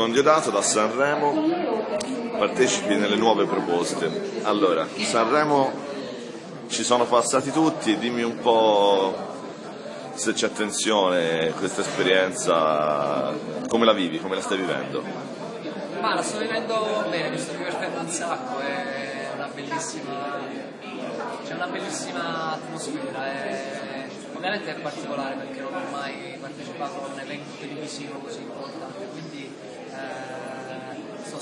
Marco Diodato da Sanremo, partecipi nelle nuove proposte. Allora, Sanremo ci sono passati tutti, dimmi un po' se c'è attenzione, questa esperienza, come la vivi, come la stai vivendo? Ma la sto vivendo bene, mi sto divertendo un sacco, è una bellissima, c'è una bellissima atmosfera. È ovviamente è particolare perché non ho mai partecipato a un evento televisivo così importante,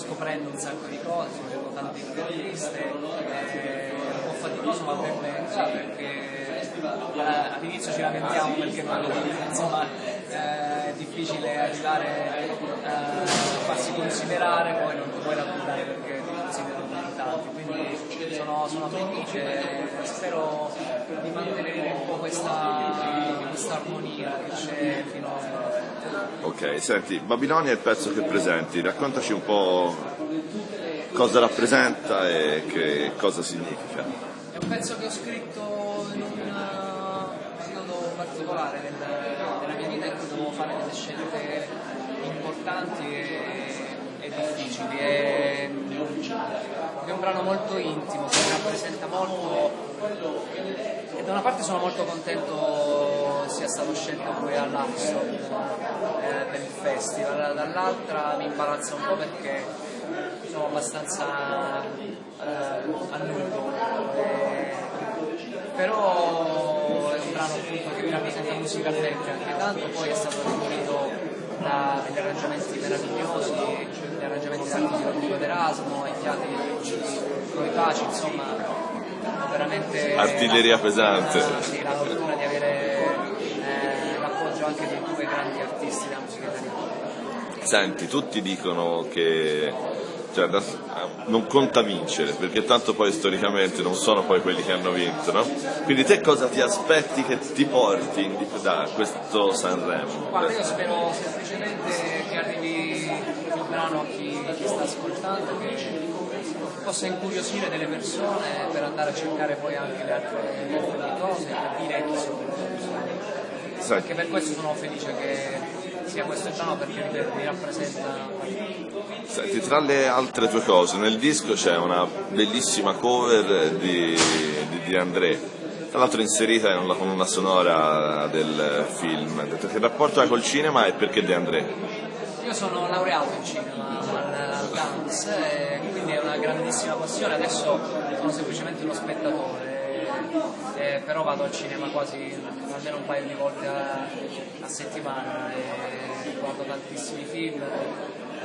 scoprendo un sacco di cose, facendo tante interviste, è un po' faticoso ma per me perché eh, all'inizio ci lamentiamo perché insomma eh, è difficile arrivare eh, a farsi considerare, poi non puoi lavorare perché ti considerano tanti, quindi sono, sono felice, spero di mantenere un po' questa, questa armonia che c'è fino a... Ok, senti, Babilonia è il pezzo che presenti, raccontaci un po' cosa rappresenta e che cosa significa. È un pezzo che ho scritto in un periodo particolare della, della mia vita in cui dovevo fare delle scelte importanti e, e difficili. E, è un brano molto intimo che rappresenta molto e da una parte sono molto contento sia stato scelto poi all'Axo eh, per il festival, dall'altra mi imbarazza un po' perché sono abbastanza eh, a nudo, eh, però è un brano appunto che mi rappresenta musicalmente anche tanto, poi è stato demolito da degli arrangiamenti meravigliosi, gli arrangiamenti dell'artistico di Erasmo, i fiati con i paci, insomma, veramente... Artiglieria pesante. Sì, la fortuna di avere eh, l'appoggio anche di due grandi artisti della musica italiana. Senti, tutti dicono che cioè, non conta vincere, perché tanto poi storicamente non sono poi quelli che hanno vinto, no? Quindi te cosa ti aspetti che ti porti da questo Sanremo? Guarda, io spero semplicemente che arrivi il brano a chi, chi sta ascoltando, che possa incuriosire delle persone per andare a cercare poi anche le altre, le altre cose capire chi sono. Anche per questo sono felice che sia questo brano perché mi rappresenta. Senti, tra le altre tue cose, nel disco c'è una bellissima cover di, di, di André, tra l'altro inserita in una colonna sonora del film. Che rapporto hai col cinema e perché De André? Io sono laureato in cinema al, dance, e quindi è una grandissima passione, adesso sono semplicemente uno spettatore eh, però vado al cinema quasi almeno un paio di volte a, a settimana e guardo tantissimi film,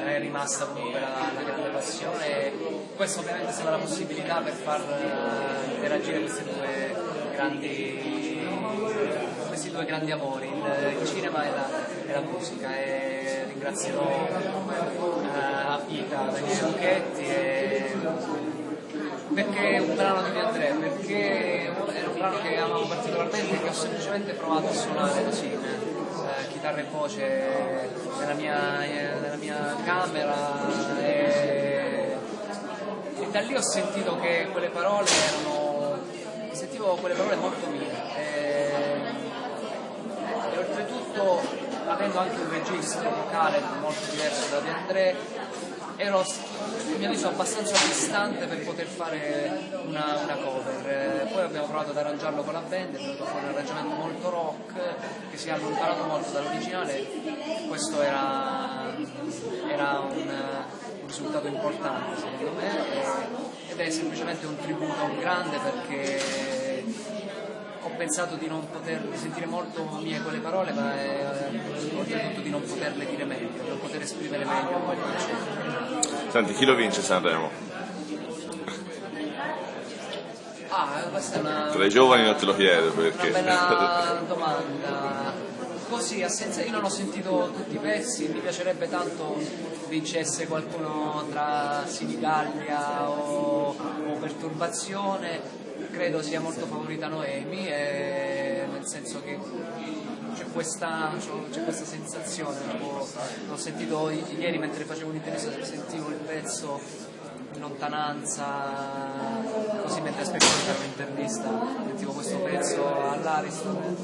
è rimasta comunque la, la grande passione. E questo ovviamente sarà la possibilità per far uh, interagire questi due grandi, questi due grandi amori, il, il cinema e la, e la, musica. E ringrazierò uh, a vita Daniele Lucchetti e perché è un brano di De Andrea, perché era un brano che amavo particolarmente e che ho semplicemente provato a suonare così, eh, chitarra e voce nella mia, eh, nella mia camera e, e, da lì ho sentito che quelle parole erano, sentivo quelle parole molto mie. E, e oltretutto avendo anche un registro vocale molto diverso da De André ero a mio avviso abbastanza distante per poter fare una, una cover. Eh, poi abbiamo provato ad arrangiarlo con la band, è venuto fuori un arrangiamento molto rock che si è allontanato molto dall'originale. Questo era, era un, un, risultato importante secondo me ed è semplicemente un tributo un grande perché ho pensato di non poter sentire molto mie quelle parole, ma è, oltretutto di non poterle dire meglio, di non poter esprimere meglio quel concetto. Senti, chi lo vince Sanremo? Ah, questa è una. Tra i giovani non te lo chiedo perché. Una bella domanda. Così, a senza, io non ho sentito tutti i pezzi, mi piacerebbe tanto vincesse qualcuno tra Sinigallia o, o Perturbazione credo sia molto favorita Noemi, e, nel senso che c'è questa, c'è questa sensazione, l'ho sentito ieri mentre facevo un'intervista, sentivo il pezzo in lontananza, così mentre aspettavo di fare un'intervista, sentivo questo pezzo all'Ariston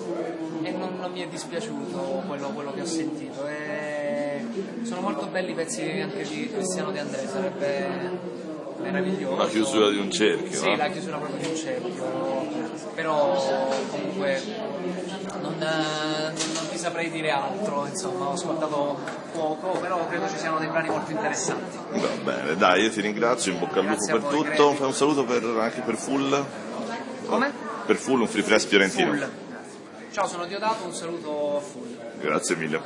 e non, non mi è dispiaciuto quello, quello, che ho sentito. E Sono molto belli i pezzi anche di Cristiano De André, sarebbe meraviglioso. La chiusura di un cerchio, Sì, eh? la chiusura proprio di un cerchio. Però comunque non, non ti saprei dire altro, insomma, ho ascoltato poco, però credo ci siano dei brani molto interessanti. Va bene, dai, io ti ringrazio, in bocca al lupo per voi, tutto. Fai un saluto per- anche per Full. Come? Per Full un free press fiorentino. Full. Ciao, sono Diodato, un saluto a full. Grazie mille.